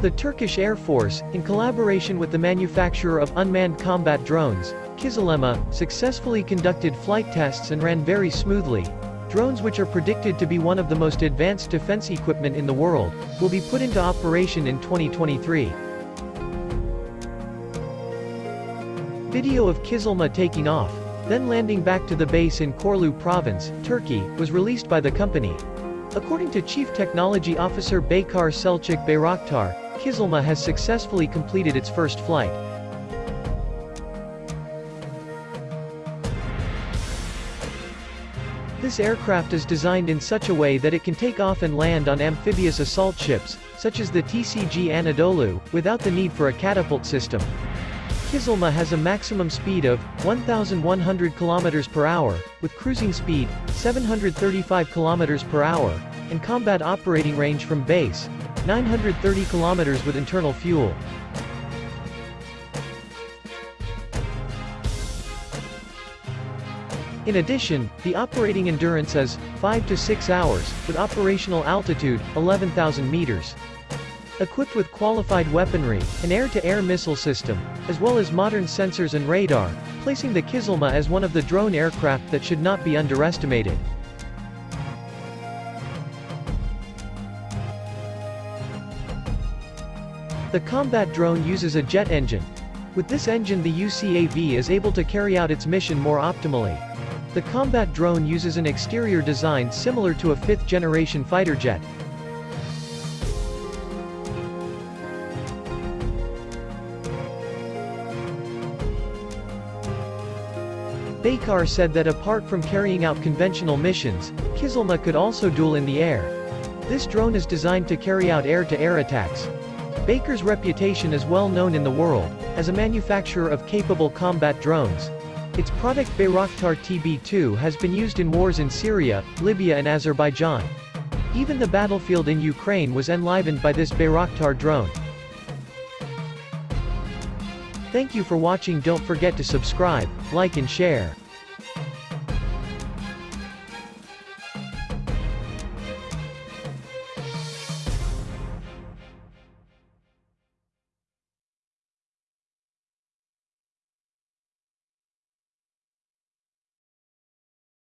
The Turkish Air Force, in collaboration with the manufacturer of unmanned combat drones, Kizilelma, successfully conducted flight tests and ran very smoothly. Drones which are predicted to be one of the most advanced defense equipment in the world, will be put into operation in 2023. Video of Kizilelma taking off, then landing back to the base in Korlu province, Turkey, was released by the company. According to Chief Technology Officer Baykar Selçuk Bayraktar, Kizilelma has successfully completed its first flight. This aircraft is designed in such a way that it can take off and land on amphibious assault ships, such as the TCG Anadolu, without the need for a catapult system. Kizilelma has a maximum speed of 1,100 km per hour, with cruising speed 735 km per hour, and combat operating range from base 930 km with internal fuel. In addition, the operating endurance is 5 to 6 hours, with operational altitude 11,000 meters. Equipped with qualified weaponry, an air-to-air -air missile system, as well as modern sensors and radar, placing the Kizilelma as one of the drone aircraft that should not be underestimated. The combat drone uses a jet engine. With this engine the UCAV is able to carry out its mission more optimally. The combat drone uses an exterior design similar to a fifth-generation fighter jet. Baykar said that apart from carrying out conventional missions, Kizilelma could also duel in the air. This drone is designed to carry out air-to-air -air attacks. Baykar's reputation is well known in the world, as a manufacturer of capable combat drones. Its product Bayraktar TB2 has been used in wars in Syria, Libya and Azerbaijan. Even the battlefield in Ukraine was enlivened by this Bayraktar drone. Thank you for watching don't forget to subscribe, like and share.